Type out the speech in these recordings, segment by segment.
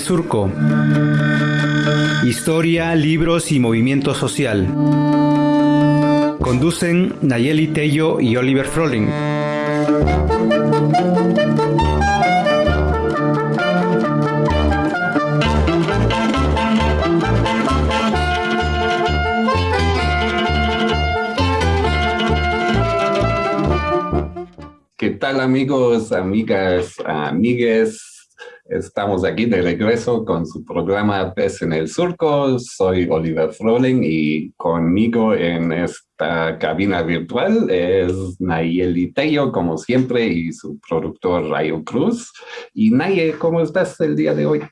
Surco. Historia, libros y movimiento social. Conducen Nayeli Tello y Oliver Froling. ¿Qué tal amigos, amigas, amigues? Estamos aquí de regreso con su programa Pes en el Surco. Soy Oliver Froling y conmigo en esta cabina virtual es Nayeli Tello, como siempre, y su productor Rayo Cruz. Y Naye, ¿cómo estás el día de hoy?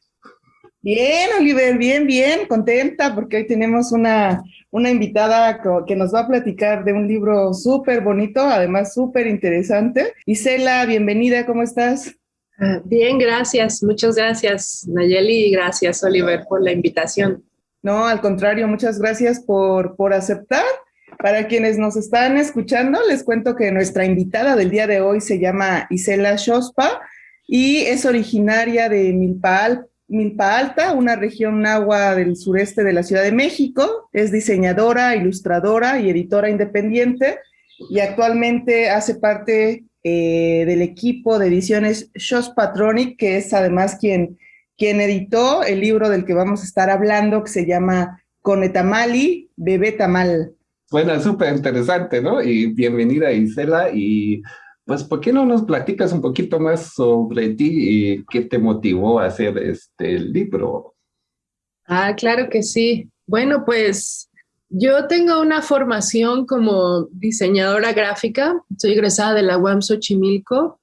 Bien, Oliver, bien, bien, contenta porque hoy tenemos una, una invitada que nos va a platicar de un libro súper bonito, además súper interesante. Isela, bienvenida, ¿cómo estás? Ah, bien, gracias. Muchas gracias, Nayeli, y gracias, Oliver, por la invitación. No, al contrario, muchas gracias por, por aceptar. Para quienes nos están escuchando, les cuento que nuestra invitada del día de hoy se llama Isela Shospa y es originaria de Milpa, Alta, una región nahua del sureste de la Ciudad de México. Es diseñadora, ilustradora y editora independiente y actualmente hace parte eh, del equipo de ediciones Shows Patronic, que es además quien, quien editó el libro del que vamos a estar hablando, que se llama Conetamali, Bebé Tamal. Bueno, súper interesante, ¿no? Y bienvenida Isela, y pues, ¿por qué no nos platicas un poquito más sobre ti y qué te motivó a hacer este libro? Ah, claro que sí. Bueno, pues yo tengo una formación como diseñadora gráfica, soy egresada de la UAM Xochimilco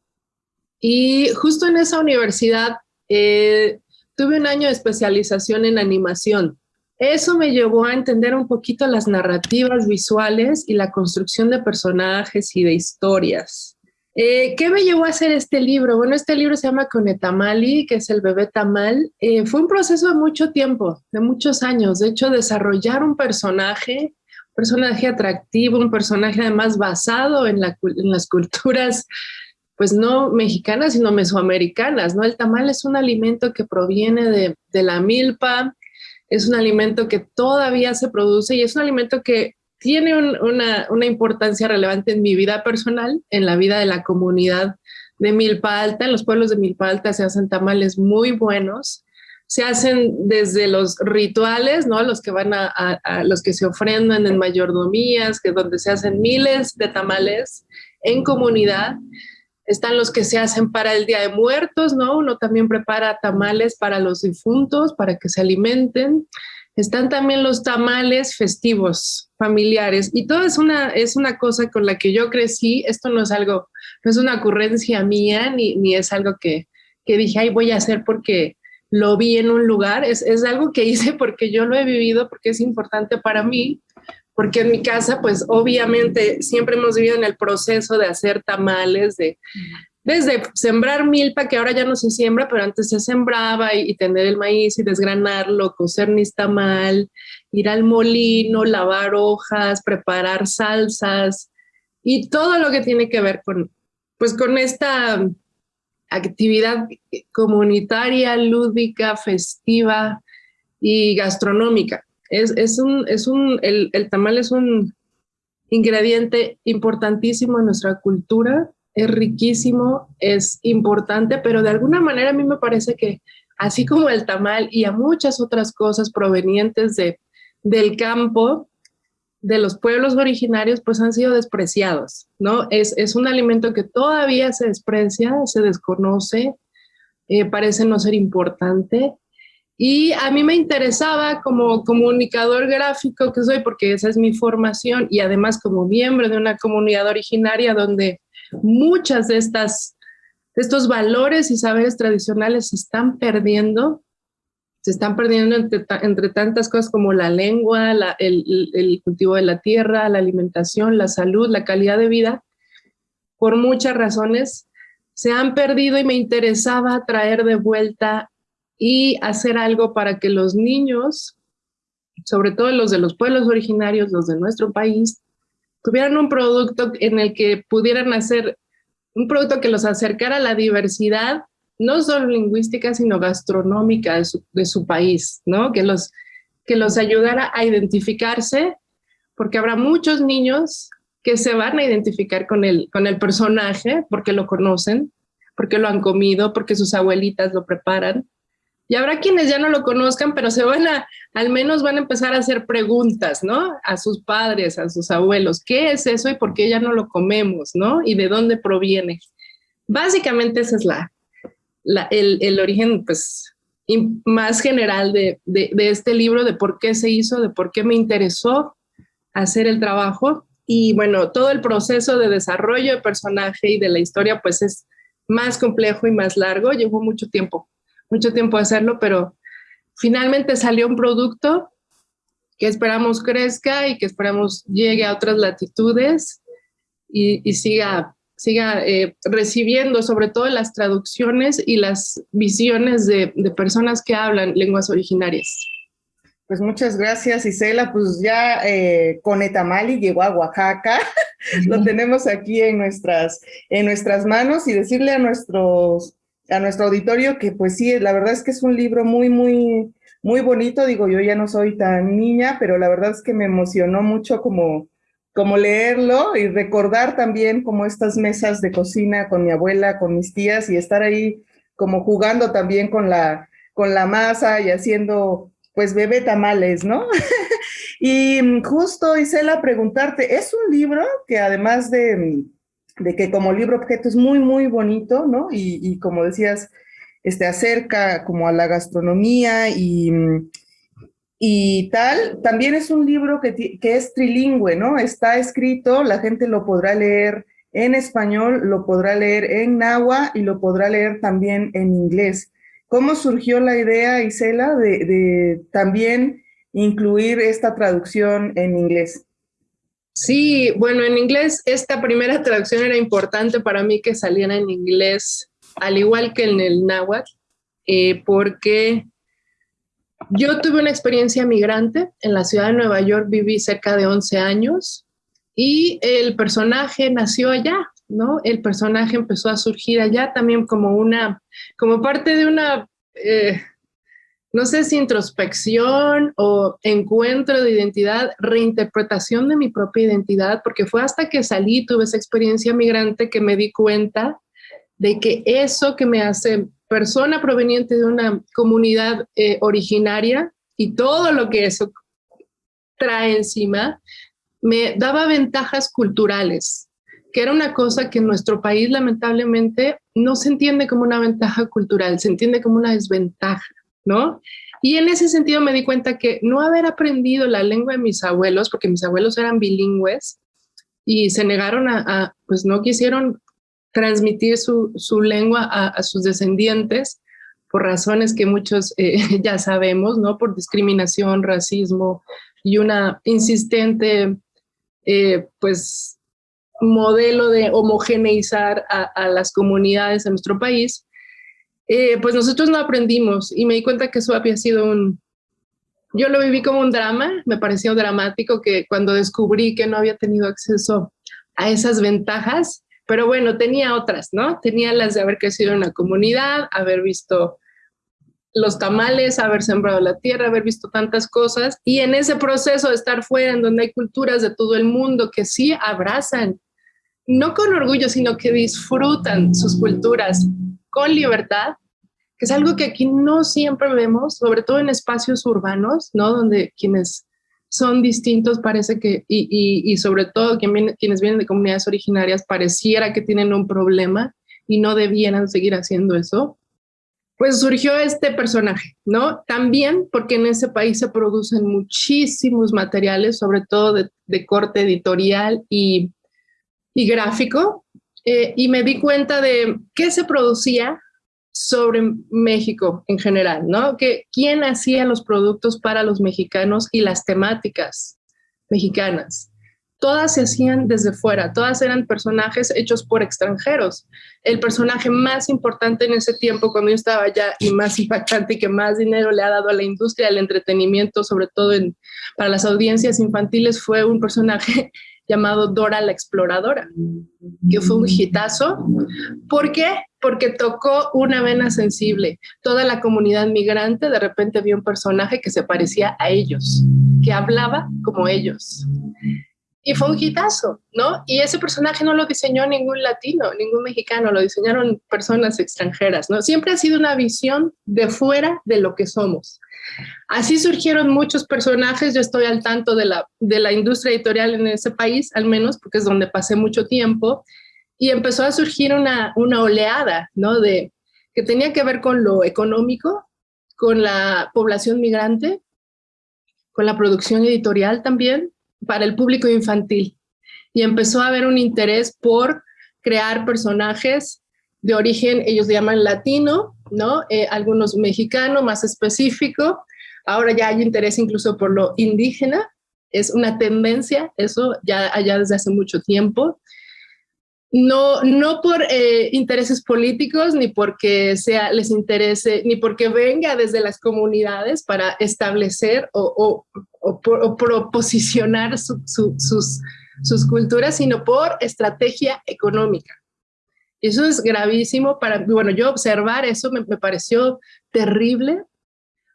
y justo en esa universidad eh, tuve un año de especialización en animación. Eso me llevó a entender un poquito las narrativas visuales y la construcción de personajes y de historias. Eh, ¿Qué me llevó a hacer este libro? Bueno, este libro se llama Conetamali, que es el bebé tamal. Eh, fue un proceso de mucho tiempo, de muchos años. De hecho, desarrollar un personaje, un personaje atractivo, un personaje además basado en, las culturas, pues no mexicanas, sino mesoamericanas, ¿no? El tamal es un alimento que proviene de, de la milpa, es un alimento que todavía se produce y es un alimento que tiene una, importancia relevante en mi vida personal, en la vida de la comunidad de Milpa Alta. En los pueblos de Milpa Alta se hacen tamales muy buenos. Se hacen desde los rituales, ¿no? Los que van a, los que se ofrendan en mayordomías, que donde se hacen miles de tamales en comunidad. Están los que se hacen para el Día de Muertos, ¿no? Uno también prepara tamales para los difuntos, para que se alimenten. Están también los tamales festivos, familiares, y todo es una, es una cosa con la que yo crecí. Esto no es algo, no es una ocurrencia mía, ni, ni es algo que, que dije, ay, voy a hacer porque lo vi en un lugar. Es, es algo que hice porque yo lo he vivido, porque es importante para mí, porque en mi casa, pues obviamente siempre hemos vivido en el proceso de hacer tamales, de, desde sembrar milpa, que ahora ya no se siembra, pero antes se sembraba y, tener el maíz y desgranarlo, cocer mal, ir al molino, lavar hojas, preparar salsas y todo lo que tiene que ver con, pues con esta actividad comunitaria, lúdica, festiva y gastronómica. Es, es un, es un, el, el tamal es un ingrediente importantísimo en nuestra cultura es riquísimo, es importante, pero de alguna manera a mí me parece que así como el tamal y a muchas otras cosas provenientes de, del campo, de los pueblos originarios, pues han sido despreciados, ¿no? Es, es un alimento que todavía se desprecia, se desconoce, eh, parece no ser importante. Y a mí me interesaba como comunicador gráfico que soy, porque esa es mi formación, y además como miembro de una comunidad originaria donde muchas de estas, estos valores y saberes tradicionales se están perdiendo, se están perdiendo entre, tantas cosas como la lengua, el, cultivo de la tierra, la alimentación, la salud, la calidad de vida, por muchas razones se han perdido y me interesaba traer de vuelta y hacer algo para que los niños, sobre todo los de los pueblos originarios, los de nuestro país, tuvieran un producto en el que pudieran hacer un producto que los acercara a la diversidad no solo lingüística, sino gastronómica de su, país, ¿no? Que los, que los ayudara a identificarse, porque habrá muchos niños que se van a identificar con el, con el personaje porque lo conocen, porque lo han comido, porque sus abuelitas lo preparan. Y habrá quienes ya no lo conozcan, pero se van a, al menos van a empezar a hacer preguntas, ¿no? A sus padres, a sus abuelos, ¿qué es eso y por qué ya no lo comemos, ¿no? Y de dónde proviene. Básicamente ese es la, el, el, origen, pues, más general de, de, de este libro, de por qué se hizo, de por qué me interesó hacer el trabajo. Y bueno, todo el proceso de desarrollo de personaje y de la historia, pues es más complejo y más largo. Llevó mucho tiempo, mucho tiempo hacerlo, pero finalmente salió un producto que esperamos crezca y que esperamos llegue a otras latitudes y, siga, siga eh, recibiendo sobre todo las traducciones y las visiones de, de personas que hablan lenguas originarias. Pues muchas gracias, Isela. Pues ya eh, Conetamali llegó a Oaxaca. Lo tenemos aquí en nuestras, en nuestras manos y decirle a nuestros, a nuestro auditorio que pues sí, la verdad es que es un libro muy, muy, muy bonito. Digo, yo ya no soy tan niña, pero la verdad es que me emocionó mucho como, como leerlo y recordar también como estas mesas de cocina con mi abuela, con mis tías y estar ahí como jugando también con la, con la masa y haciendo pues bebé tamales, ¿no? y justo, Isela, preguntarte, es un libro que además de, de, que como libro objeto es muy, muy bonito, ¿no? Y, como decías, este, acerca como a la gastronomía y, y tal, también es un libro que, que es trilingüe, ¿no? Está escrito, la gente lo podrá leer en español, lo podrá leer en náhuatl y lo podrá leer también en inglés. ¿Cómo surgió la idea, Isela, de, también incluir esta traducción en inglés? Sí, bueno, en inglés esta primera traducción era importante para mí que saliera en inglés, al igual que en el náhuatl, eh, porque yo tuve una experiencia migrante en la ciudad de Nueva York, viví cerca de 11 años y el personaje nació allá, ¿no? El personaje empezó a surgir allá también como una, como parte de una, eh, no sé si introspección o encuentro de identidad, reinterpretación de mi propia identidad, porque fue hasta que salí, tuve esa experiencia migrante que me di cuenta de que eso que me hace persona proveniente de una comunidad eh, originaria y todo lo que eso trae encima, me daba ventajas culturales, que era una cosa que en nuestro país lamentablemente no se entiende como una ventaja cultural, se entiende como una desventaja, ¿no? Y en ese sentido me di cuenta que no haber aprendido la lengua de mis abuelos, porque mis abuelos eran bilingües y se negaron a, pues no quisieron transmitir su, su lengua a, sus descendientes por razones que muchos eh, ya sabemos, ¿no? Por discriminación, racismo y una insistente, eh, pues, modelo de homogeneizar a, las comunidades en nuestro país, eh, pues nosotros no aprendimos y me di cuenta que eso había sido un... Yo lo viví como un drama, me pareció dramático que cuando descubrí que no había tenido acceso a esas ventajas, pero bueno, tenía otras, ¿no? Tenía las de haber crecido en una comunidad, haber visto los tamales, haber sembrado la tierra, haber visto tantas cosas y en ese proceso de estar fuera, en donde hay culturas de todo el mundo que sí abrazan no con orgullo, sino que disfrutan sus culturas con libertad, que es algo que aquí no siempre vemos, sobre todo en espacios urbanos, ¿no? Donde quienes son distintos parece que, y, sobre todo quienes vienen de comunidades originarias, pareciera que tienen un problema y no debieran seguir haciendo eso. Pues surgió este personaje, ¿no? También porque en ese país se producen muchísimos materiales, sobre todo de, corte editorial y gráfico eh, y me di cuenta de qué se producía sobre México en general, ¿no? Que quién hacía los productos para los mexicanos y las temáticas mexicanas. Todas se hacían desde fuera, todas eran personajes hechos por extranjeros. El personaje más importante en ese tiempo, cuando yo estaba allá, y más impactante y que más dinero le ha dado a la industria del entretenimiento, sobre todo para las audiencias infantiles, fue un personaje llamado Dora la Exploradora, que fue un hitazo. ¿Por qué? porque tocó una vena sensible. Toda la comunidad migrante de repente vio un personaje que se parecía a ellos, que hablaba como ellos. Y fue un hitazo, ¿no? Y ese personaje no lo diseñó ningún latino, ningún mexicano, lo diseñaron personas extranjeras, ¿no? Siempre ha sido una visión de fuera de lo que somos. Así surgieron muchos personajes, yo estoy al tanto de la, de la industria editorial en ese país, al menos, porque es donde pasé mucho tiempo, y empezó a surgir una, una oleada, ¿no? De, que tenía que ver con lo económico, con la población migrante, con la producción editorial también, para el público infantil. Y empezó a haber un interés por crear personajes de origen, ellos llaman latino, ¿no? Eh, algunos mexicano, más específico. Ahora ya hay interés incluso por lo indígena. Es una tendencia, eso ya allá desde hace mucho tiempo no, no por eh, intereses políticos, ni porque sea, les interese, ni porque venga desde las comunidades para establecer o, proposicionar sus, sus culturas, sino por estrategia económica. Eso es gravísimo para, bueno, yo observar eso me, me pareció terrible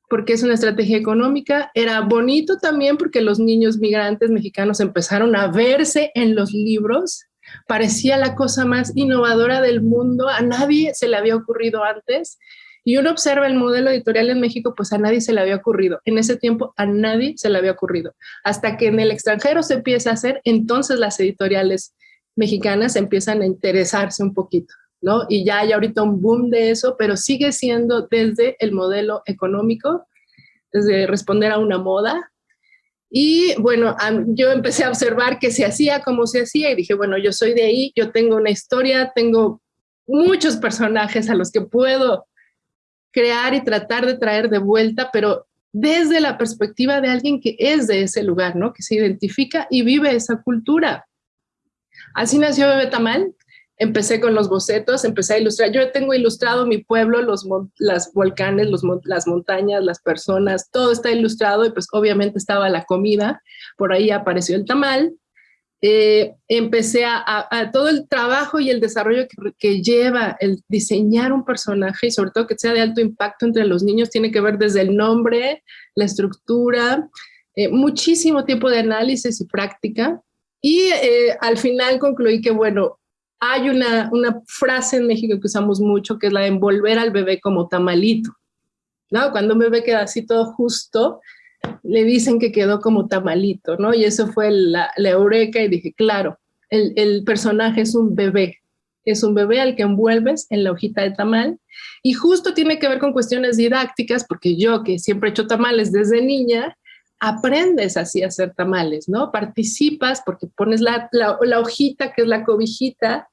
porque es una estrategia económica. Era bonito también porque los niños migrantes mexicanos empezaron a verse en los libros parecía la cosa más innovadora del mundo, a nadie se le había ocurrido antes. Y uno observa el modelo editorial en México, pues a nadie se le había ocurrido. En ese tiempo a nadie se le había ocurrido. Hasta que en el extranjero se empieza a hacer, entonces las editoriales mexicanas empiezan a interesarse un poquito, ¿no? Y ya hay ahorita un boom de eso, pero sigue siendo desde el modelo económico, desde responder a una moda, y bueno, yo empecé a observar que se hacía como se hacía y dije, bueno, yo soy de ahí, yo tengo una historia, tengo muchos personajes a los que puedo crear y tratar de traer de vuelta, pero desde la perspectiva de alguien que es de ese lugar, ¿no? Que se identifica y vive esa cultura. Así nació Bebé Tamal, empecé con los bocetos, empecé a ilustrar. Yo tengo ilustrado mi pueblo, los las volcanes, los, las montañas, las personas, todo está ilustrado y pues obviamente estaba la comida, por ahí apareció el tamal. Eh, empecé a, todo el trabajo y el desarrollo que, lleva el diseñar un personaje y sobre todo que sea de alto impacto entre los niños, tiene que ver desde el nombre, la estructura, eh, muchísimo tiempo de análisis y práctica. Y eh, al final concluí que, bueno, hay una, una frase en México que usamos mucho, que es la de envolver al bebé como tamalito. ¿no? Cuando un bebé queda así todo justo, le dicen que quedó como tamalito, ¿no? Y eso fue la, la eureka y dije, claro, el, personaje es un bebé, es un bebé al que envuelves en la hojita de tamal y justo tiene que ver con cuestiones didácticas, porque yo que siempre he hecho tamales desde niña, aprendes así a hacer tamales, ¿no? Participas porque pones la hojita que es la cobijita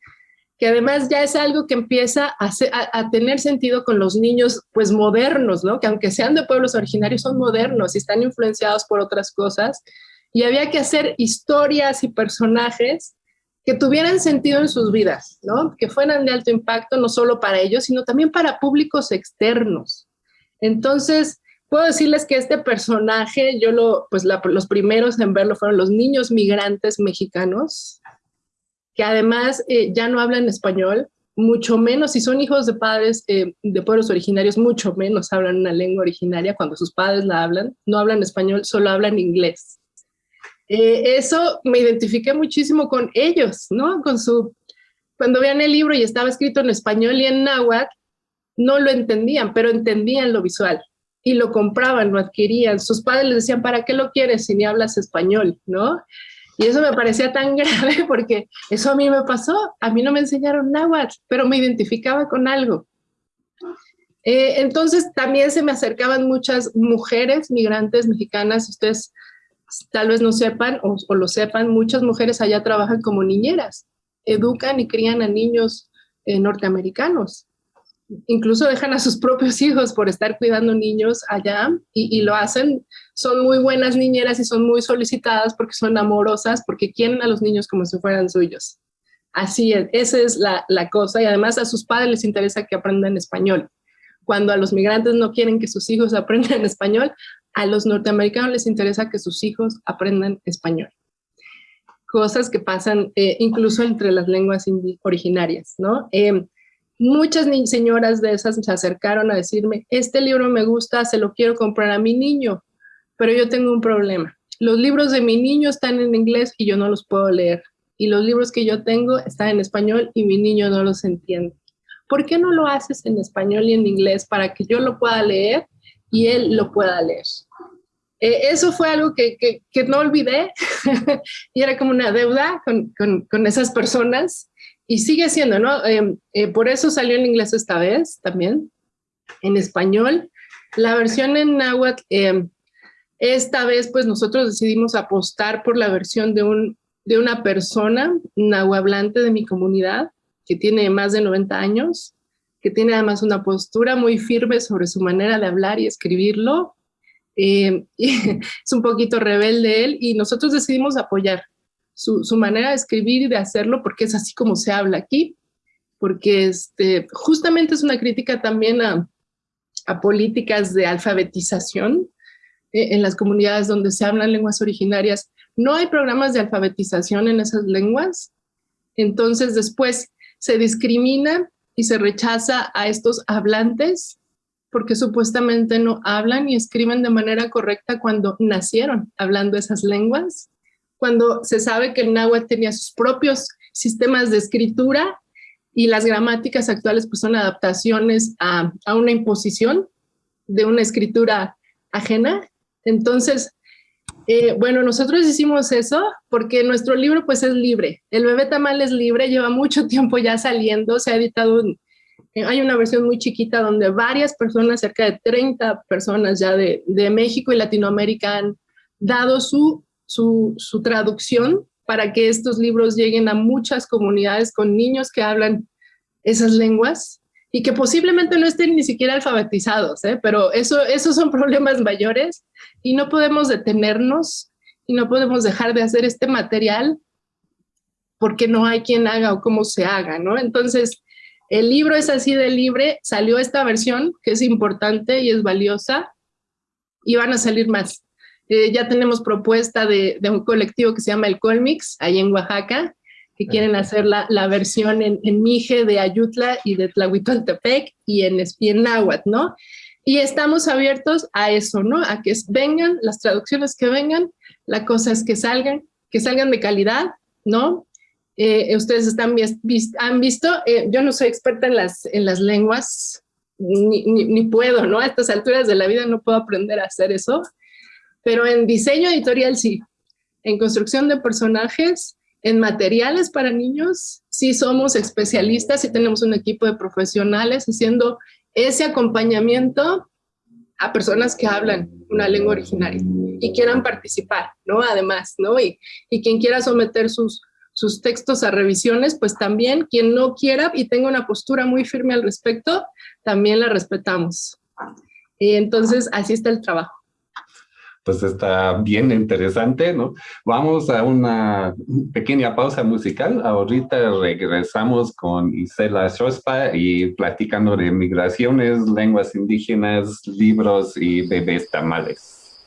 que además ya es algo que empieza a, tener sentido con los niños pues modernos, ¿no? Que aunque sean de pueblos originarios son modernos y están influenciados por otras cosas y había que hacer historias y personajes que tuvieran sentido en sus vidas, ¿no? Que fueran de alto impacto no solo para ellos, sino también para públicos externos. Entonces, puedo decirles que este personaje, yo lo, pues los primeros en verlo fueron los niños migrantes mexicanos, que además eh, ya no hablan español, mucho menos, si son hijos de padres eh, de pueblos originarios, mucho menos hablan una lengua originaria cuando sus padres la hablan, no hablan español, solo hablan inglés. Eh, eso me identifiqué muchísimo con ellos, ¿no? Con su, cuando vean el libro y estaba escrito en español y en náhuatl, no lo entendían, pero entendían lo visual y lo compraban, lo adquirían. Sus padres les decían, ¿para qué lo quieres si ni hablas español? ¿no? Y eso me parecía tan grave porque eso a mí me pasó. A mí no me enseñaron náhuatl, pero me identificaba con algo. Eh, entonces también se me acercaban muchas mujeres migrantes mexicanas. Ustedes tal vez no sepan o, lo sepan, muchas mujeres allá trabajan como niñeras. Educan y crían a niños eh, norteamericanos incluso dejan a sus propios hijos por estar cuidando niños allá y, lo hacen. Son muy buenas niñeras y son muy solicitadas porque son amorosas, porque quieren a los niños como si fueran suyos. Así es, esa es la, cosa y además a sus padres les interesa que aprendan español. Cuando a los migrantes no quieren que sus hijos aprendan español, a los norteamericanos les interesa que sus hijos aprendan español. Cosas que pasan eh, incluso entre las lenguas originarias, ¿no? Eh, muchas señoras de esas se acercaron a decirme, este libro me gusta, se lo quiero comprar a mi niño, pero yo tengo un problema. Los libros de mi niño están en inglés y yo no los puedo leer. Y los libros que yo tengo están en español y mi niño no los entiende. ¿Por qué no lo haces en español y en inglés para que yo lo pueda leer y él lo pueda leer? Eh, eso fue algo que, que, no olvidé y era como una deuda con, con, con esas personas y sigue siendo, ¿no? Em, eh, por eso salió en inglés esta vez también, en español. La versión en náhuatl, em, esta vez pues nosotros decidimos apostar por la versión de, un, de una persona nahuablante de mi comunidad, que tiene más de 90 años, que tiene además una postura muy firme sobre su manera de hablar y escribirlo. Em, es un poquito rebelde él y nosotros decidimos apoyar su, manera de escribir y de hacerlo, porque es así como se habla aquí, porque este, justamente es una crítica también a, políticas de alfabetización eh, en las comunidades donde se hablan lenguas originarias. No hay programas de alfabetización en esas lenguas, entonces después se discrimina y se rechaza a estos hablantes porque supuestamente no hablan y escriben de manera correcta cuando nacieron hablando esas lenguas cuando se sabe que el náhuatl tenía sus propios sistemas de escritura y las gramáticas actuales pues son adaptaciones a, una imposición de una escritura ajena. Entonces, eh, bueno, nosotros hicimos eso porque nuestro libro pues es libre. El bebé tamal es libre, lleva mucho tiempo ya saliendo, se ha editado, eh, hay una versión muy chiquita donde varias personas, cerca de 30 personas ya de, de México y Latinoamérica han dado su su, traducción para que estos libros lleguen a muchas comunidades con niños que hablan esas lenguas y que posiblemente no estén ni siquiera alfabetizados, ¿eh? pero eso, esos son problemas mayores y no podemos detenernos y no podemos dejar de hacer este material porque no hay quien haga o cómo se haga, ¿no? Entonces, el libro es así de libre, salió esta versión que es importante y es valiosa y van a salir más. Eh, ya tenemos propuesta de, un colectivo que se llama el Colmix, ahí en Oaxaca, que quieren hacer la, la versión en, en, Mije de Ayutla y de Tlahuitoltepec y en, y en Náhuatl, ¿no? Y estamos abiertos a eso, ¿no? A que vengan las traducciones que vengan, la cosa es que salgan, que salgan de calidad, ¿no? Eh, ustedes están, han visto, eh, yo no soy experta en las, en las lenguas, ni, ni, ni, puedo, ¿no? A estas alturas de la vida no puedo aprender a hacer eso, pero en diseño editorial sí, en construcción de personajes, en materiales para niños, sí somos especialistas y tenemos un equipo de profesionales haciendo ese acompañamiento a personas que hablan una lengua originaria y quieran participar, ¿no? Además, ¿no? Y, y quien quiera someter sus, sus textos a revisiones, pues también quien no quiera y tenga una postura muy firme al respecto, también la respetamos. Y entonces, así está el trabajo pues está bien interesante, ¿no? Vamos a una pequeña pausa musical. Ahorita regresamos con Isela Shospa y platicando de migraciones, lenguas indígenas, libros y bebés tamales.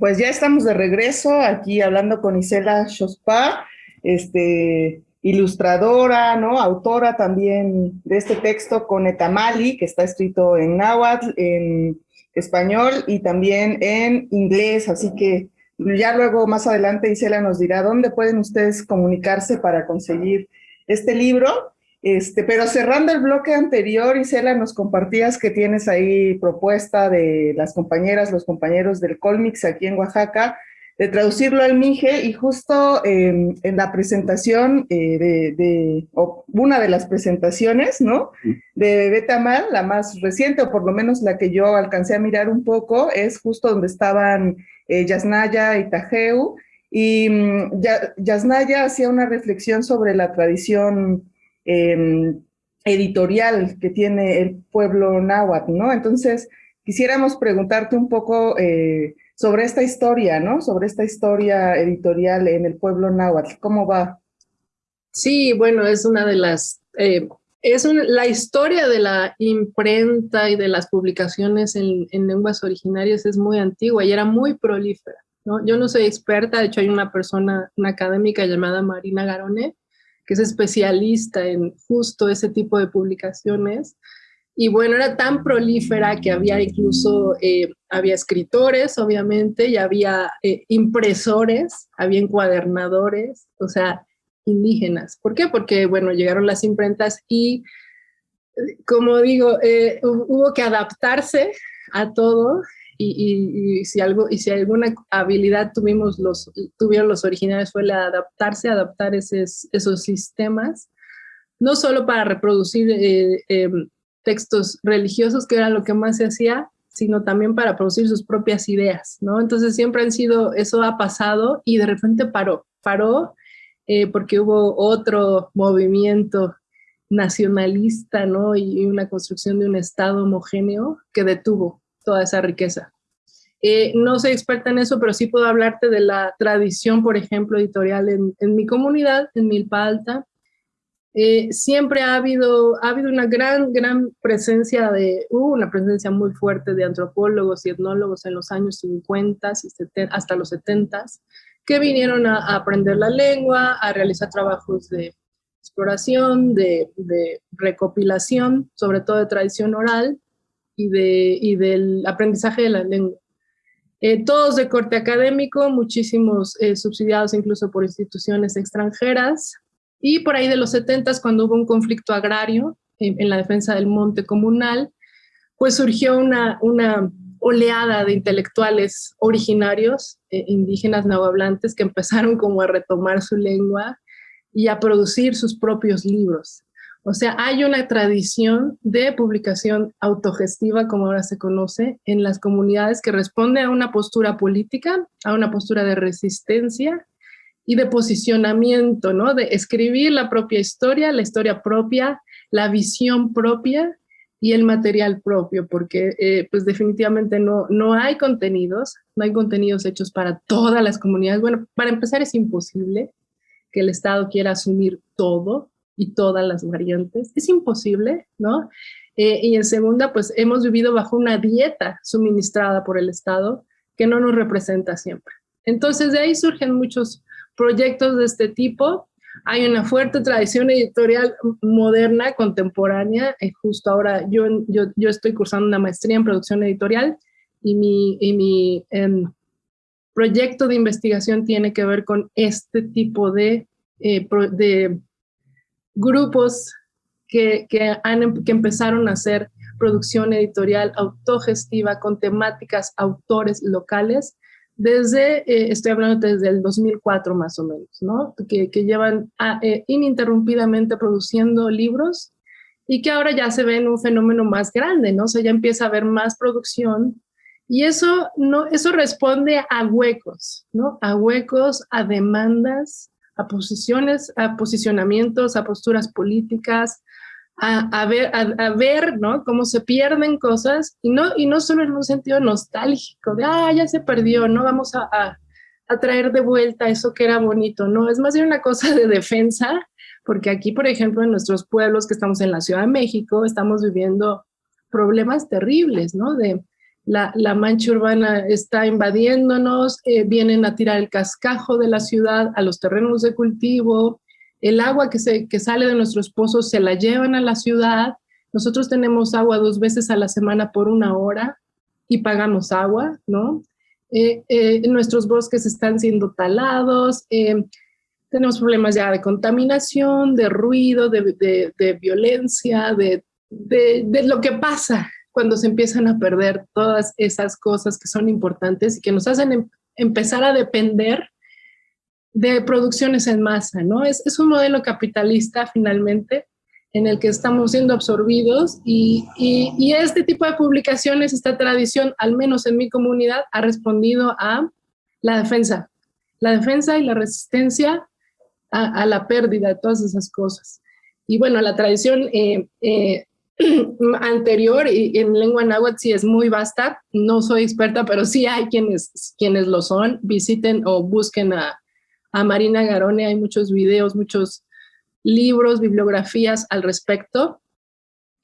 Pues ya estamos de regreso aquí hablando con Isela Shospa, este, ilustradora, ¿no? Autora también de este texto con Etamali, que está escrito en náhuatl, en español y también en inglés, así que ya luego más adelante Isela nos dirá dónde pueden ustedes comunicarse para conseguir este libro. Este, pero cerrando el bloque anterior, Isela, nos compartías que tienes ahí propuesta de las compañeras, los compañeros del Colmix aquí en Oaxaca, de traducirlo al Mije y justo em, en la presentación eh, de, una de las presentaciones, ¿no? De Betamal, la más reciente, o por lo menos la que yo alcancé a mirar un poco, es justo donde estaban eh, Yasnaya y Tajeu, y mm, Yasnaya hacía una reflexión sobre la tradición em, editorial que tiene el pueblo náhuatl, ¿no? Entonces, quisiéramos preguntarte un poco... Eh, sobre esta historia, ¿no? Sobre esta historia editorial en el pueblo náhuatl. ¿Cómo va? Sí, bueno, es una de las... Eh, es la historia de la imprenta y de las publicaciones en, lenguas originarias es muy antigua y era muy prolífera. ¿no? Yo no soy experta, de hecho hay una persona, una académica llamada Marina Garone, que es especialista en justo ese tipo de publicaciones y bueno, era tan prolífera que había incluso, eh, había escritores, obviamente, y había eh, impresores, había encuadernadores, o sea, indígenas. ¿Por qué? Porque, bueno, llegaron las imprentas y, como digo, eh, hubo que adaptarse a todo y, si algo, y si alguna habilidad tuvimos los, tuvieron los originales fue la adaptarse, adaptar esos, esos sistemas, no solo para reproducir em, textos religiosos, que era lo que más se hacía, sino también para producir sus propias ideas, ¿no? Entonces siempre han sido, eso ha pasado y de repente paró, paró eh, porque hubo otro movimiento nacionalista, ¿no? Y una construcción de un Estado homogéneo que detuvo toda esa riqueza. Eh, no soy experta en eso, pero sí puedo hablarte de la tradición, por ejemplo, editorial en, mi comunidad, en Milpa Alta, eh, siempre ha habido, ha habido una gran, gran presencia de, una presencia muy fuerte de antropólogos y etnólogos en los años 50 y hasta los 70 que vinieron a, aprender la lengua, a realizar trabajos de exploración, de, recopilación, sobre todo de tradición oral y, de, y del aprendizaje de la lengua. Eh, todos de corte académico, muchísimos eh, subsidiados incluso por instituciones extranjeras, y por ahí de los 70 cuando hubo un conflicto agrario en, la defensa del monte comunal, pues surgió una, una oleada de intelectuales originarios, eh, indígenas nahuablantes, que empezaron como a retomar su lengua y a producir sus propios libros. O sea, hay una tradición de publicación autogestiva, como ahora se conoce, en las comunidades que responde a una postura política, a una postura de resistencia y de posicionamiento, ¿no? De escribir la propia historia, la historia propia, la visión propia y el material propio, porque eh, pues definitivamente no, no hay contenidos, no hay contenidos hechos para todas las comunidades. Bueno, para empezar es imposible que el Estado quiera asumir todo y todas las variantes. Es imposible, ¿no? Eh, y en segunda, pues hemos vivido bajo una dieta suministrada por el Estado que no nos representa siempre. Entonces de ahí surgen muchos proyectos de este tipo. Hay una fuerte tradición editorial moderna, contemporánea. Eh, justo ahora yo, yo, yo, estoy cursando una maestría en producción editorial y mi, y mi em, proyecto de investigación tiene que ver con este tipo de, eh, de grupos que, que, han, em, que empezaron a hacer producción editorial autogestiva con temáticas, autores locales desde, eh, estoy hablando desde el 2004 más o menos, ¿no? Que, que llevan eh, ininterrumpidamente produciendo libros y que ahora ya se ve en un fenómeno más grande, ¿no? O sea, ya empieza a haber más producción y eso, no, eso responde a huecos, ¿no? A huecos, a demandas, a posiciones, a posicionamientos, a posturas políticas, a, ver, a, ver ¿no? cómo se pierden cosas y no, y no solo en un sentido nostálgico, de, ah, ya se perdió, no vamos a, a, traer de vuelta eso que era bonito, no, es más bien una cosa de defensa, porque aquí, por ejemplo, en nuestros pueblos que estamos en la Ciudad de México, estamos viviendo problemas terribles, ¿no? De la, mancha urbana está invadiéndonos, eh, vienen a tirar el cascajo de la ciudad a los terrenos de cultivo, el agua que, se, que sale de nuestros pozos se la llevan a la ciudad, nosotros tenemos agua dos veces a la semana por una hora y pagamos agua, ¿no? Eh, eh, nuestros bosques están siendo talados, tenemos problemas ya de contaminación, de ruido, de, de violencia, de, lo que pasa cuando se empiezan a perder todas esas cosas que son importantes y que nos hacen em, empezar a depender de producciones en masa, ¿no? Es, es, un modelo capitalista finalmente en el que estamos siendo absorbidos y, y, y, este tipo de publicaciones, esta tradición, al menos en mi comunidad, ha respondido a la defensa, la defensa y la resistencia a, a la pérdida de todas esas cosas. Y bueno, la tradición eh, eh, anterior y en lengua náhuatl sí es muy vasta. No soy experta, pero sí hay quienes, quienes lo son. Visiten o busquen a, a Marina Garone. Hay muchos videos, muchos libros, bibliografías al respecto.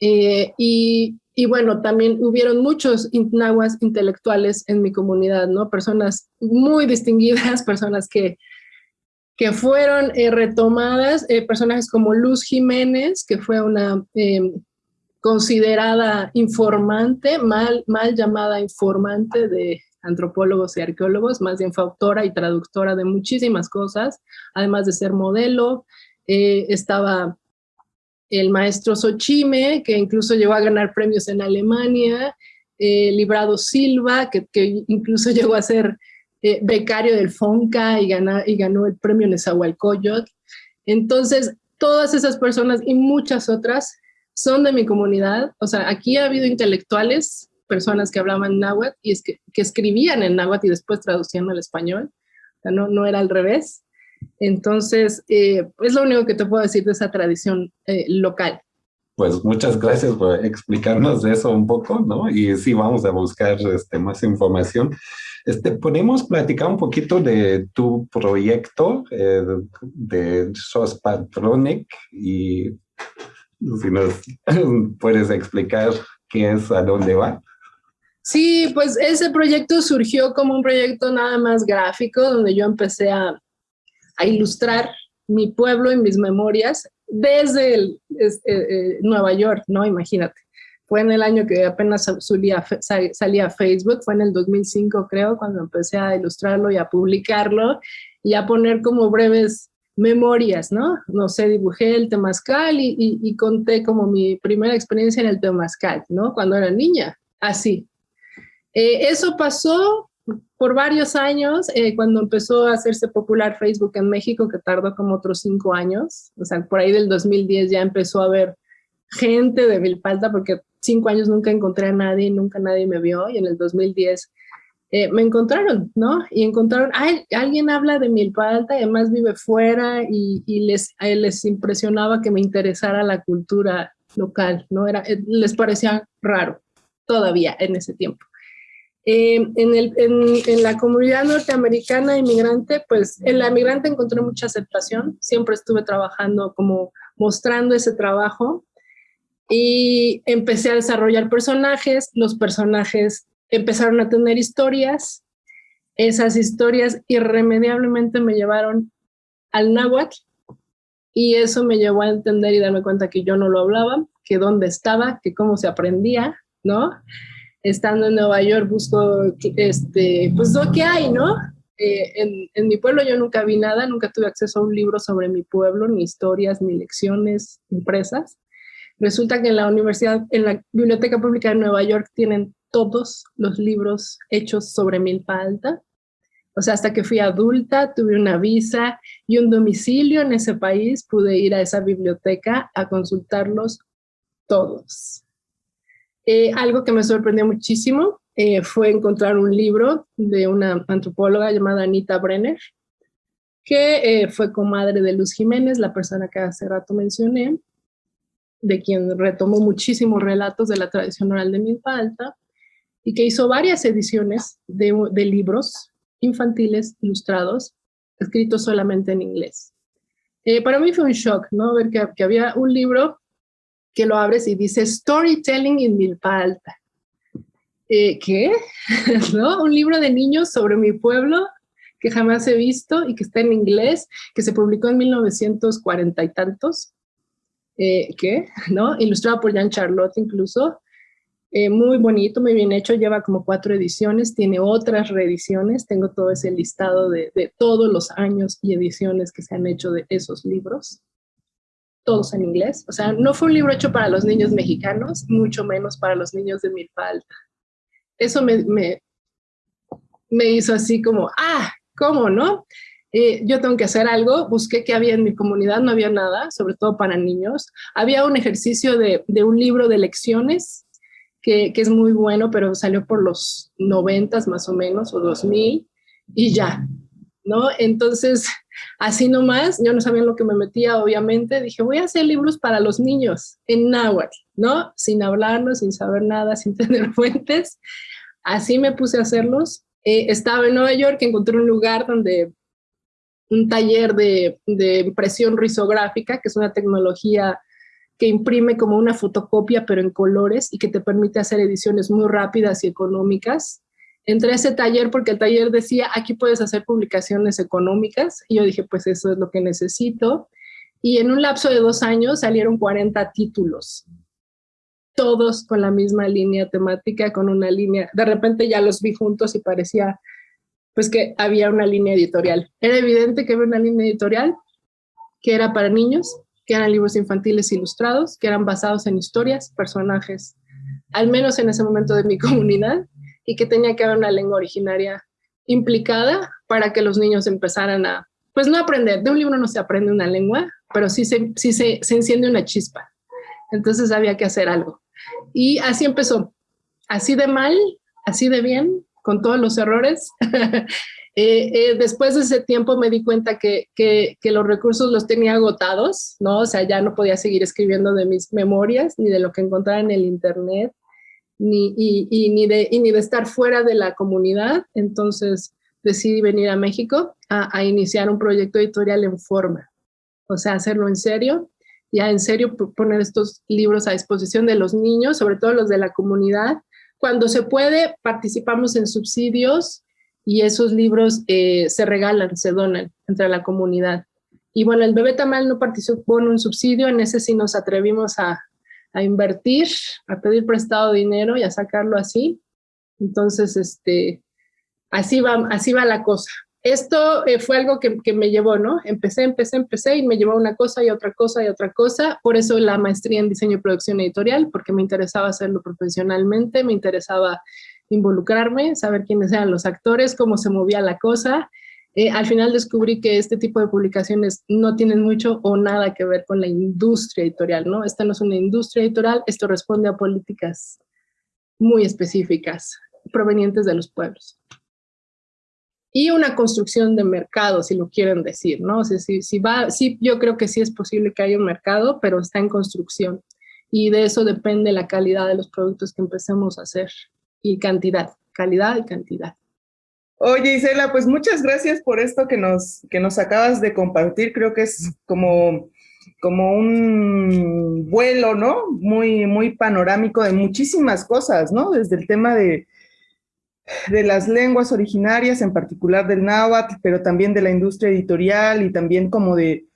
Eh, y, y, bueno, también hubieron muchos nahuas intelectuales en mi comunidad, ¿no? Personas muy distinguidas, personas que, que fueron eh, retomadas, eh, personajes como Luz Jiménez, que fue una em, considerada informante, mal, mal llamada informante de antropólogos y arqueólogos, más bien fue autora y traductora de muchísimas cosas, además de ser modelo. Eh, estaba el maestro Sochime, que incluso llegó a ganar premios en Alemania, eh, Librado Silva, que, que, incluso llegó a ser eh, becario del FONCA y, gana, y ganó el premio Nezahualcóyotl. Entonces, todas esas personas y muchas otras son de mi comunidad. O sea, aquí ha habido intelectuales, personas que hablaban náhuatl y es que, que escribían en náhuatl y después traducían al español. O sea, no, no era al revés. Entonces, eh, es lo único que te puedo decir de esa tradición eh, local. Pues muchas gracias por explicarnos eso un poco, ¿no? Y sí, vamos a buscar este, más información. Este, ¿Podemos platicar un poquito de tu proyecto eh, de SOS Patronic y si nos puedes explicar qué es, a dónde va. Sí, pues ese proyecto surgió como un proyecto nada más gráfico, donde yo empecé a, a ilustrar mi pueblo y mis memorias desde eh, eh, Nueva York, ¿no? Imagínate. Fue en el año que apenas salía, salía Facebook, fue en el 2005 creo, cuando empecé a ilustrarlo y a publicarlo y a poner como breves memorias, ¿no? No sé, dibujé el temazcal y, y, conté como mi primera experiencia en el temazcal, ¿no? Cuando era niña, así. Eh, eso pasó por varios años, eh, cuando empezó a hacerse popular Facebook en México, que tardó como otros cinco años, o sea, por ahí del 2010 ya empezó a haber gente de Vilpalta, porque cinco años nunca encontré a nadie, nunca nadie me vio, y en el 2010 eh, me encontraron, ¿no? Y encontraron, ay, alguien habla de Milpa Alta, además vive fuera y, les, les impresionaba que me interesara la cultura local, ¿no? Era, eh, les parecía raro todavía en ese tiempo. Eh, en, el, en, la comunidad norteamericana inmigrante, pues en la inmigrante encontré mucha aceptación, siempre estuve trabajando como mostrando ese trabajo y empecé a desarrollar personajes, los personajes empezaron a tener historias. Esas historias irremediablemente me llevaron al náhuatl y eso me llevó a entender y darme cuenta que yo no lo hablaba, que dónde estaba, que cómo se aprendía, ¿no? Estando en Nueva York busco, este, pues lo que hay, ¿no? Eh, en, en, mi pueblo yo nunca vi nada, nunca tuve acceso a un libro sobre mi pueblo, ni historias, ni lecciones impresas. Resulta que en la universidad, en la Biblioteca Pública de Nueva York tienen todos los libros hechos sobre Milpa Alta. O sea, hasta que fui adulta, tuve una visa y un domicilio en ese país, pude ir a esa biblioteca a consultarlos todos. Eh, algo que me sorprendió muchísimo eh, fue encontrar un libro de una antropóloga llamada Anita Brenner, que eh, fue comadre de Luz Jiménez, la persona que hace rato mencioné, de quien retomó muchísimos relatos de la tradición oral de Milpa Alta, y que hizo varias ediciones de, libros infantiles ilustrados, escritos solamente en inglés. Eh, para mí fue un shock, ¿no? Ver que, había un libro que lo abres y dice Storytelling in Milpa Alta. eh, ¿qué? ¿No? Un libro de niños sobre mi pueblo que jamás he visto y que está en inglés, que se publicó en 1940 y tantos. Eh, ¿Qué? ¿No? Ilustrado por Jean Charlotte incluso. Eh, muy bonito, muy bien hecho, lleva como cuatro ediciones, tiene otras reediciones, tengo todo ese listado de, todos los años y ediciones que se han hecho de esos libros todos en inglés. O sea, no fue un libro hecho para los niños mexicanos, mucho menos para los niños de Milpal. Eso me, me, me hizo así como, ah, ¿cómo no? Eh, yo tengo que hacer algo, busqué qué había en mi comunidad, no había nada, sobre todo para niños. Había un ejercicio de, de un libro de lecciones que, es muy bueno, pero salió por los noventas más o menos, o 2000, y ya, ¿no? Entonces, así nomás, yo no sabía en lo que me metía, obviamente, dije, voy a hacer libros para los niños en náhuatl, ¿no? Sin hablarlo, sin saber nada, sin tener fuentes. Así me puse a hacerlos. Eh, estaba en Nueva York, encontré un lugar donde un taller de, de impresión risográfica, que es una tecnología que imprime como una fotocopia, pero en colores y que te permite hacer ediciones muy rápidas y económicas entré a ese taller porque el taller decía, aquí puedes hacer publicaciones económicas. Y yo dije, pues eso es lo que necesito. Y en un lapso de dos años salieron 40 títulos, todos con la misma línea temática, con una línea. De repente ya los vi juntos y parecía pues que había una línea editorial. Era evidente que había una línea editorial que era para niños, que eran libros infantiles ilustrados, que eran basados en historias, personajes, al menos en ese momento de mi comunidad, y que tenía que haber una lengua originaria implicada para que los niños empezaran a, pues no aprender, de un libro no se aprende una lengua, pero sí se, sí se, se enciende una chispa. Entonces había que hacer algo. Y así empezó, así de mal, así de bien, con todos los errores. Eh, eh, después de ese tiempo me di cuenta que, los recursos los tenía agotados, ¿no? O sea, ya no podía seguir escribiendo de mis memorias ni de lo que encontraba en el internet ni, y, ni de, ni de estar fuera de la comunidad. Entonces decidí venir a México a, iniciar un proyecto editorial en forma, o sea, hacerlo en serio, ya en serio poner estos libros a disposición de los niños, sobre todo los de la comunidad. Cuando se puede, participamos en subsidios y esos libros eh, se regalan, se donan entre la comunidad. Y bueno, el bebé tamal no participó en un subsidio, en ese sí nos atrevimos a, a invertir, a pedir prestado dinero y a sacarlo así. Entonces, este, así va, así va la cosa. Esto eh, fue algo que, que, me llevó, ¿no? Empecé, empecé, empecé y me llevó una cosa y otra cosa y otra cosa. Por eso la maestría en diseño y producción editorial, porque me interesaba hacerlo profesionalmente, me interesaba involucrarme, saber quiénes eran los actores, cómo se movía la cosa eh, al final descubrí que este tipo de publicaciones no tienen mucho o nada que ver con la industria editorial, ¿no? Esta no es una industria editorial, esto responde a políticas muy específicas provenientes de los pueblos. Y una construcción de mercado, si lo quieren decir, ¿no? O sea, si, si va, sí, yo creo que sí es posible que haya un mercado, pero está en construcción. Y de eso depende la calidad de los productos que empecemos a hacer y cantidad, calidad y cantidad. Oye, Isela, pues muchas gracias por esto que nos, que nos acabas de compartir. Creo que es como, como un vuelo, ¿no? Muy, muy panorámico de muchísimas cosas, ¿no? Desde el tema de, de las lenguas originarias, en particular del náhuatl, pero también de la industria editorial y también como de,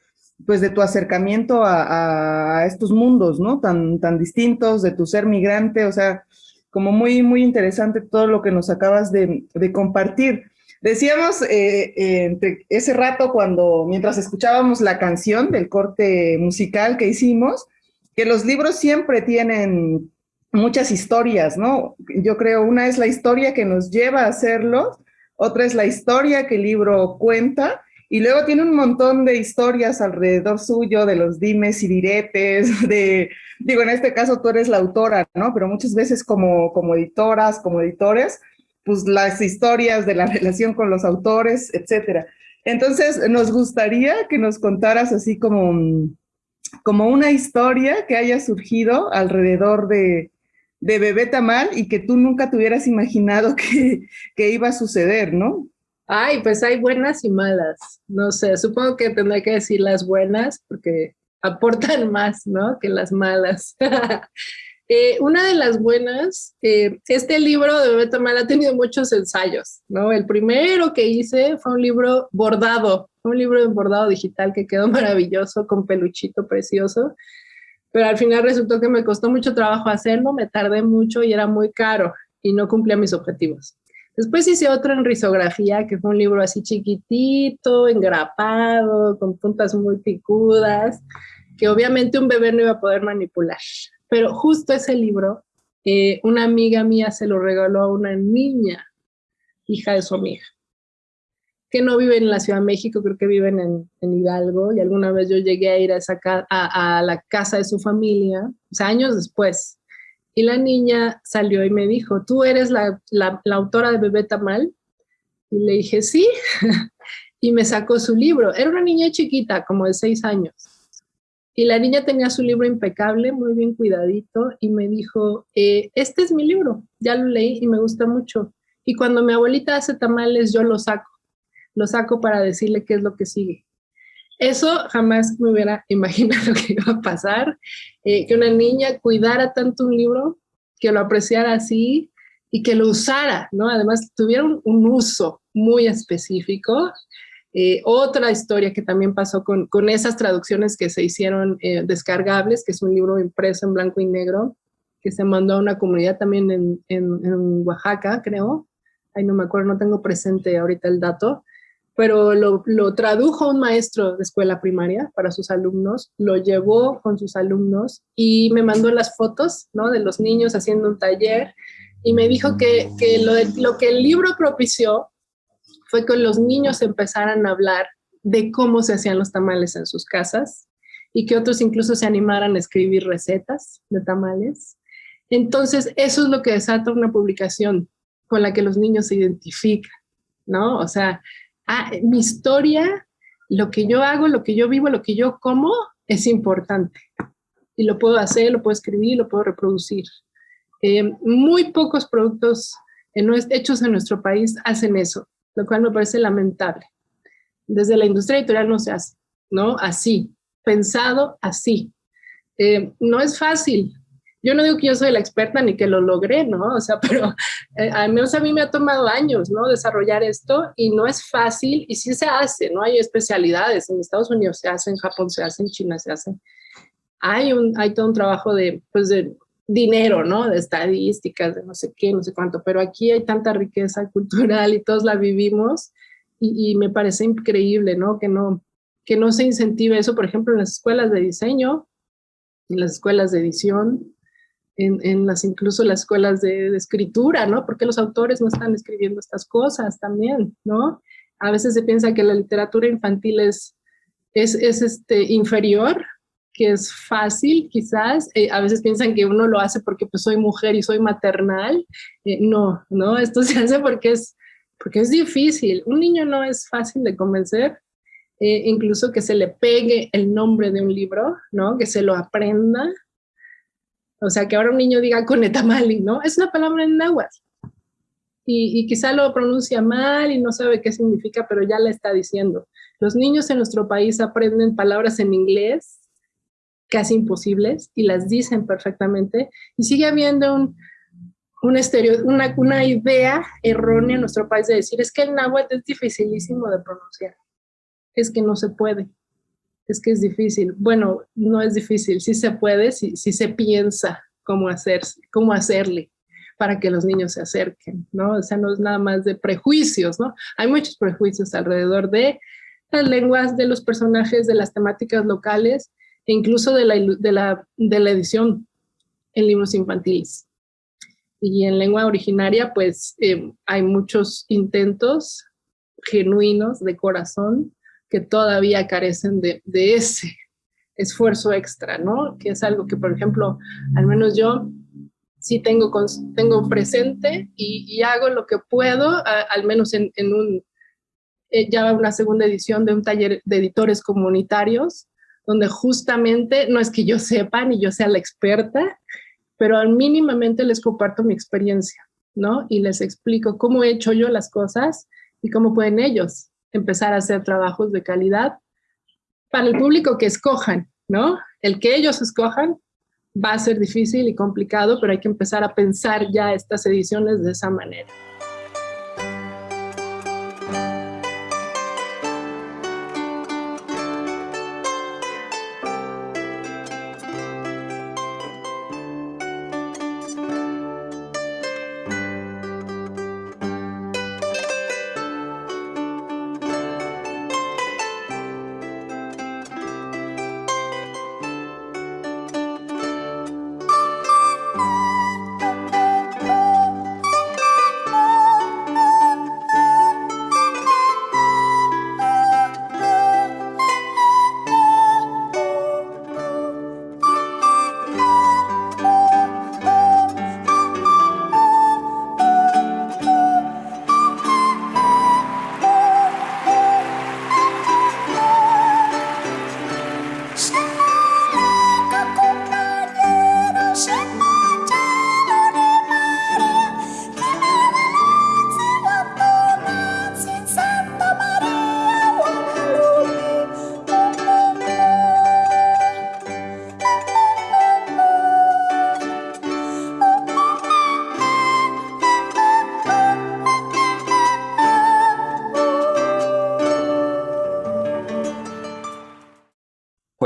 pues de tu acercamiento a, a estos mundos, ¿no? Tan, tan distintos, de tu ser migrante, o sea, como muy, muy interesante todo lo que nos acabas de, compartir. Decíamos eh, eh, ese rato cuando, mientras escuchábamos la canción del corte musical que hicimos, que los libros siempre tienen muchas historias, ¿no? Yo creo una es la historia que nos lleva a hacerlos, otra es la historia que el libro cuenta, y luego tiene un montón de historias alrededor suyo, de los dimes y diretes, de, digo, en este caso tú eres la autora, ¿no? Pero muchas veces como, como editoras, como editores, pues las historias de la relación con los autores, etcétera. Entonces, nos gustaría que nos contaras así como, como una historia que haya surgido alrededor de, de Bebé Tamal y que tú nunca te hubieras imaginado que, que iba a suceder, ¿no? Ay, pues hay buenas y malas. No sé, supongo que tendré que decir las buenas porque aportan más, ¿no? Que las malas. Eh, una de las buenas, eh, este libro de Bebé Tamal ha tenido muchos ensayos, ¿no? El primero que hice fue un libro bordado, un libro de bordado digital que quedó maravilloso, con peluchito precioso, pero al final resultó que me costó mucho trabajo hacerlo, me tardé mucho y era muy caro y no cumplía mis objetivos. Después hice otro en risografía, que fue un libro así chiquitito, engrapado, con puntas muy picudas, que obviamente un bebé no iba a poder manipular. Pero justo ese libro, eh, una amiga mía se lo regaló a una niña, hija de su amiga, que no vive en la Ciudad de México, creo que viven en, Hidalgo, y alguna vez yo llegué a ir a, esa a, la casa de su familia, o sea, años después, y la niña salió y me dijo, ¿tú eres la, autora de Bebé Tamal? Y le dije, sí, y me sacó su libro. Era una niña chiquita, como de seis años. Y la niña tenía su libro impecable, muy bien cuidadito, y me dijo, eh, este es mi libro, ya lo leí y me gusta mucho. Y cuando mi abuelita hace tamales, yo lo saco, lo saco para decirle qué es lo que sigue. Eso jamás me hubiera imaginado que iba a pasar, eh, que una niña cuidara tanto un libro, que lo apreciara así y que lo usara, ¿no? Además, tuviera un uso muy específico eh, otra historia que también pasó con, con esas traducciones que se hicieron eh, descargables, que es un libro impreso en blanco y negro, que se mandó a una comunidad también en, en, Oaxaca, creo. Ay, no me acuerdo, no tengo presente ahorita el dato, pero lo, lo, tradujo un maestro de escuela primaria para sus alumnos, lo llevó con sus alumnos y me mandó las fotos ¿no? de los niños haciendo un taller y me dijo que, que lo, lo que el libro propició fue que los niños empezaran a hablar de cómo se hacían los tamales en sus casas y que otros incluso se animaran a escribir recetas de tamales. Entonces, eso es lo que desata una publicación con la que los niños se identifican, ¿no? O sea, ah, mi historia, lo que yo hago, lo que yo vivo, lo que yo como, es importante. Y lo puedo hacer, lo puedo escribir, lo puedo reproducir. Eh, muy pocos productos hechos en nuestro país hacen eso lo cual me parece lamentable. Desde la industria editorial no se hace, ¿no? Así, pensado así. Eh, no es fácil. Yo no digo que yo soy la experta ni que lo logré, ¿no? O sea, pero eh, al menos a mí me ha tomado años, ¿no? Desarrollar esto y no es fácil y sí se hace, ¿no? Hay especialidades, en Estados Unidos se hace, en Japón se hace, en China se hace. Hay, un, hay todo un trabajo de, pues de dinero, ¿no? De estadísticas, de no sé qué, no sé cuánto, pero aquí hay tanta riqueza cultural y todos la vivimos y, me parece increíble, ¿no? Que, ¿no? que no se incentive eso, por ejemplo, en las escuelas de diseño, en las escuelas de edición, en, en las incluso las escuelas de, escritura, ¿no? Porque los autores no están escribiendo estas cosas también, ¿no? A veces se piensa que la literatura infantil es, es, es este, inferior que es fácil, quizás. Eh, a veces piensan que uno lo hace porque pues soy mujer y soy maternal. Eh, no, no, esto se hace porque es, porque es difícil. Un niño no es fácil de convencer, eh, incluso que se le pegue el nombre de un libro, ¿no? Que se lo aprenda. O sea, que ahora un niño diga conetamali, ¿no? Es una palabra en náhuatl. Y, quizá lo pronuncia mal y no sabe qué significa, pero ya la está diciendo. Los niños en nuestro país aprenden palabras en inglés casi imposibles y las dicen perfectamente y sigue habiendo un, un una, una, idea errónea en nuestro país de decir es que el náhuatl es dificilísimo de pronunciar, es que no se puede, es que es difícil. Bueno, no es difícil, sí se puede, si, si se piensa cómo, hacer, cómo hacerle para que los niños se acerquen, ¿no? O sea, no es nada más de prejuicios, ¿no? Hay muchos prejuicios alrededor de las lenguas, de los personajes, de las temáticas locales, e incluso de la, de la, de la edición en libros infantiles. Y en lengua originaria, pues eh, hay muchos intentos genuinos de corazón que todavía carecen de, ese esfuerzo extra, ¿no? Que es algo que, por ejemplo, al menos yo sí tengo, tengo presente y, y hago lo que puedo, al menos en, en un, eh, ya una segunda edición de un taller de editores comunitarios, donde justamente no es que yo sepa ni yo sea la experta, pero al mínimamente les comparto mi experiencia, ¿no? Y les explico cómo he hecho yo las cosas y cómo pueden ellos empezar a hacer trabajos de calidad para el público que escojan, ¿no? El que ellos escojan va a ser difícil y complicado, pero hay que empezar a pensar ya estas ediciones de esa manera.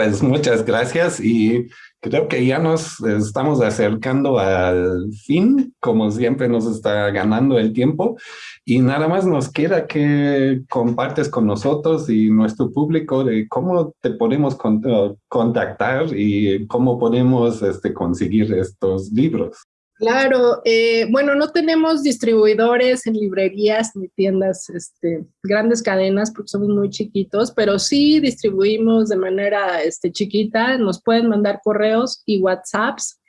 Pues muchas gracias y creo que ya nos estamos acercando al fin, como siempre nos está ganando el tiempo y nada más nos queda que compartes con nosotros y nuestro público de cómo te podemos contactar y cómo podemos este, conseguir estos libros. Claro, eh, bueno, no tenemos distribuidores en librerías ni tiendas, este, grandes cadenas, porque somos muy chiquitos, pero sí distribuimos de manera este, chiquita, nos pueden mandar correos y WhatsApps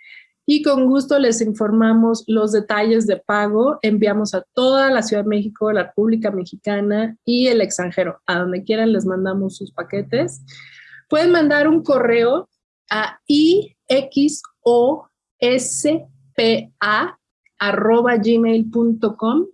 y con gusto les informamos los detalles de pago. Enviamos a toda la Ciudad de México, la República Mexicana y el extranjero. A donde quieran les mandamos sus paquetes. Pueden mandar un correo a IXOS gmail.com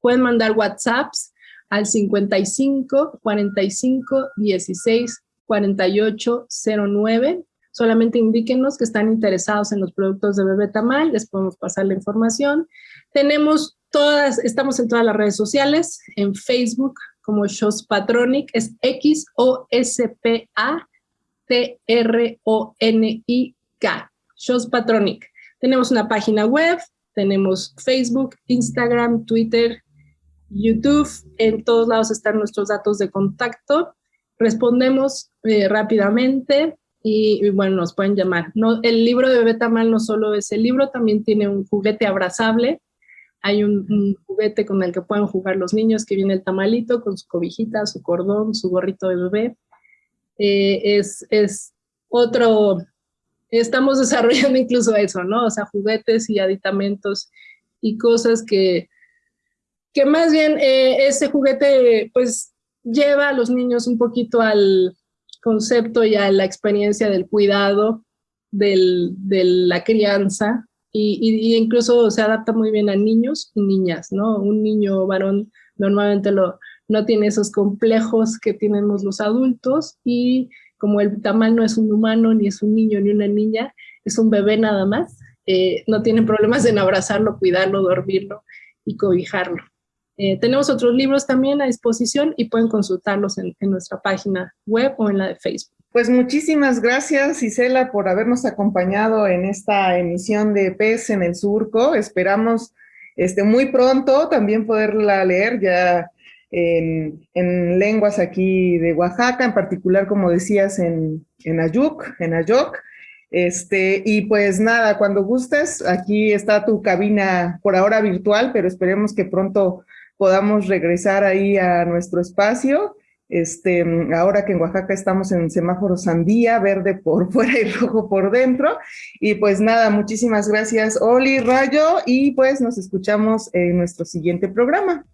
Pueden mandar WhatsApps al 55 45 16 48 09. Solamente indíquenos que están interesados en los productos de Bebé Tamal, les podemos pasar la información. Tenemos todas, estamos en todas las redes sociales, en Facebook como Shows Patronic, es X-O-S-P-A-T-R-O-N-I-K, Shows Patronic. Tenemos una página web, tenemos Facebook, Instagram, Twitter, YouTube. En todos lados están nuestros datos de contacto. Respondemos eh, rápidamente y, bueno, nos pueden llamar. El libro de Bebé Tamal no solo es el libro, también tiene un juguete abrazable. Hay un, juguete con el que pueden jugar los niños, que viene el tamalito con su cobijita, su cordón, su gorrito de bebé. Eh, es, es otro estamos desarrollando incluso eso, ¿no? O sea, juguetes y aditamentos y cosas que, que más bien eh, ese juguete pues lleva a los niños un poquito al concepto y a la experiencia del cuidado, del, de la crianza, y, incluso se adapta muy bien a niños y niñas, ¿no? Un niño varón normalmente no tiene esos complejos que tenemos los adultos y como el tamal no es un humano, ni es un niño, ni una niña, es un bebé nada más, eh, no tienen problemas en abrazarlo, cuidarlo, dormirlo y cobijarlo. Eh, tenemos otros libros también a disposición y pueden consultarlos en, nuestra página web o en la de Facebook. Pues muchísimas gracias, Isela, por habernos acompañado en esta emisión de Pez en el Surco. Esperamos este, muy pronto también poderla leer. Ya en, lenguas aquí de Oaxaca, en particular, como decías, en, en Ayuc, en Ayoc. Este, y pues nada, cuando gustes, aquí está tu cabina por ahora virtual, pero esperemos que pronto podamos regresar ahí a nuestro espacio. Este, ahora que en Oaxaca estamos en semáforo sandía, verde por fuera y rojo por dentro. Y pues nada, muchísimas gracias, Oli, Rayo, y pues nos escuchamos en nuestro siguiente programa.